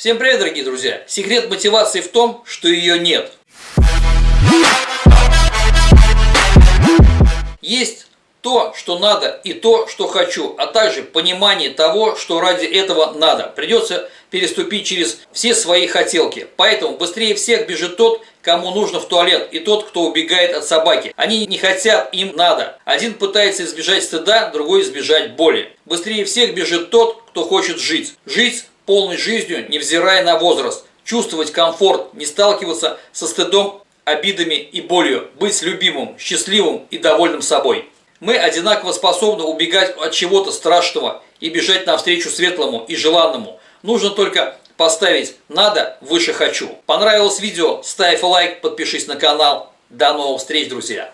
Всем привет, дорогие друзья! Секрет мотивации в том, что ее нет. Есть то, что надо, и то, что хочу, а также понимание того, что ради этого надо. Придется переступить через все свои хотелки. Поэтому быстрее всех бежит тот, кому нужно в туалет, и тот, кто убегает от собаки. Они не хотят, им надо. Один пытается избежать стыда, другой избежать боли. Быстрее всех бежит тот, кто хочет жить. Жить полной жизнью, невзирая на возраст, чувствовать комфорт, не сталкиваться со стыдом, обидами и болью, быть любимым, счастливым и довольным собой. Мы одинаково способны убегать от чего-то страшного и бежать навстречу светлому и желанному. Нужно только поставить «надо» выше «хочу». Понравилось видео? Ставь лайк, подпишись на канал. До новых встреч, друзья!